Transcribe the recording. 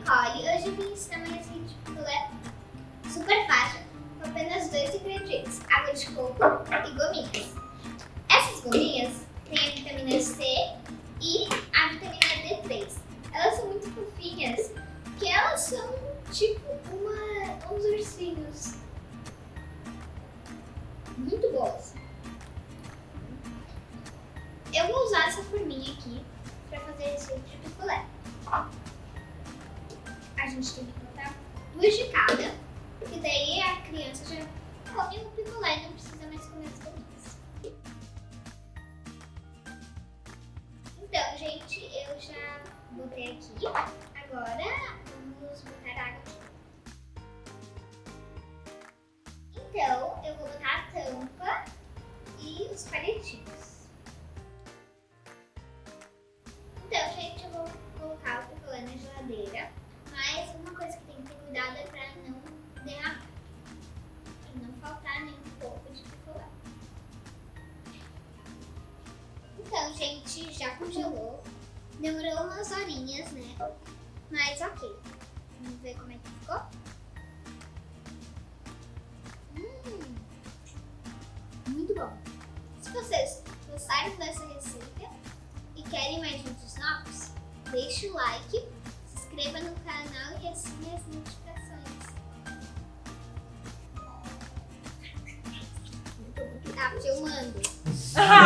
Nicole. Hoje eu vim ensinar uma receita de picolé super fácil, com apenas dois ingredientes, água de coco e gominhas. Essas gominhas têm a vitamina C e a vitamina D3. Elas são muito fofinhas, porque elas são tipo uma, uns ursinhos. Muito boas. Eu vou usar essa forminha aqui para fazer receita de picolé. Gente tem que botar duas de cada, porque daí a criança já come o picolé e não precisa mais comer as gominhas. Então, gente, eu já botei aqui. Agora, gente, já congelou. Demorou umas horinhas, né? Mas ok. Vamos ver como é que ficou. Hum, muito bom. Se vocês gostaram dessa receita e querem mais vídeos novos, deixe o like, se inscreva no canal e assine as notificações. Tá filmando.